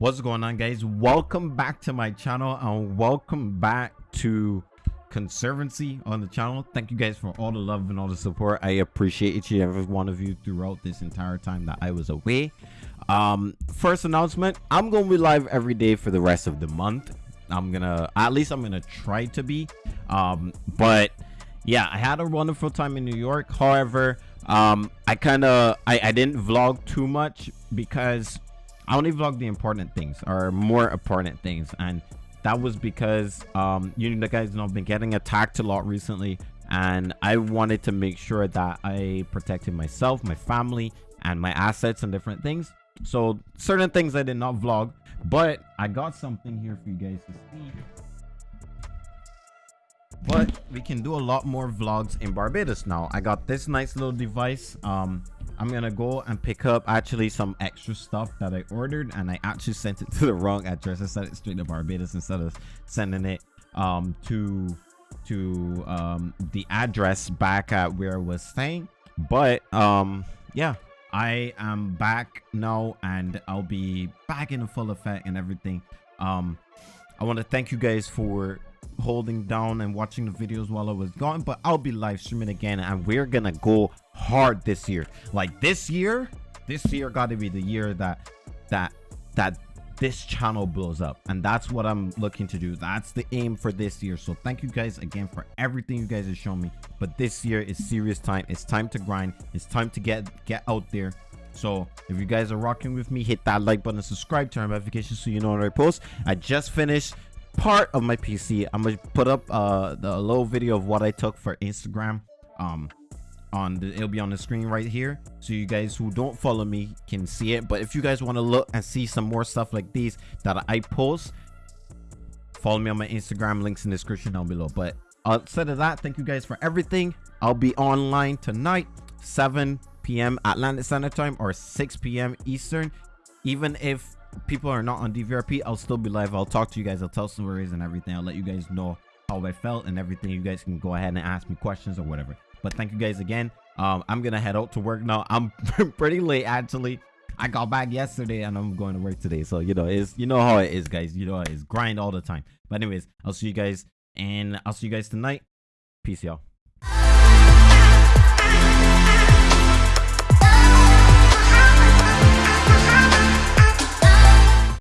what's going on guys? Welcome back to my channel and welcome back to conservancy on the channel. Thank you guys for all the love and all the support. I appreciate each and every one of you throughout this entire time that i was away. Um first announcement i'm gonna be live every day for the rest of the month. I'm gonna at least i'm gonna try to be. Um but yeah i had a wonderful time in new york. However um i kind of I, I didn't vlog too much because I only vlog the important things or more important things. And that was because um, you know the guys know I've been getting attacked a lot recently. And I wanted to make sure that I protected myself, my family, and my assets and different things. So certain things I did not vlog, but I got something here for you guys to see but we can do a lot more vlogs in barbados now i got this nice little device um i'm gonna go and pick up actually some extra stuff that i ordered and i actually sent it to the wrong address. I sent it straight to barbados instead of sending it um to to um the address back at where i was staying. But um yeah i am back now and i'll be back in full effect and everything. Um i want to thank you guys for holding down and watching the videos while I was gone, but I'll be live streaming again and we're gonna go hard this year. Like this year, this year got to be the year that that that this channel blows up and that's what i'm looking to do. That's the aim for this year. So thank you guys again for everything you guys have shown me but this year is serious time. It's time to grind. It's time to get get out there. So if you guys are rocking with me hit that like button subscribe turn notifications so you know when i post. I just finished part of my PC. I'm gonna put up uh, the little video of what I took for Instagram. Um, on the it'll be on the screen right here, so you guys who don't follow me can see it. But if you guys want to look and see some more stuff like these that I post, follow me on my Instagram. Links in the description down below. But outside of that, thank you guys for everything. I'll be online tonight, 7 p.m. Atlantic Standard Time or 6 p.m. Eastern. Even if people are not on DVRP, I'll still be live. I'll talk to you guys. I'll tell stories and everything. I'll let you guys know how I felt and everything. You guys can go ahead and ask me questions or whatever. But thank you guys again. Um, I'm gonna head out to work now. I'm pretty late actually. I got back yesterday and I'm going to work today. So you know, it's you know how it is, guys. You know it's grind all the time. But anyways, I'll see you guys and I'll see you guys tonight. Peace, y'all.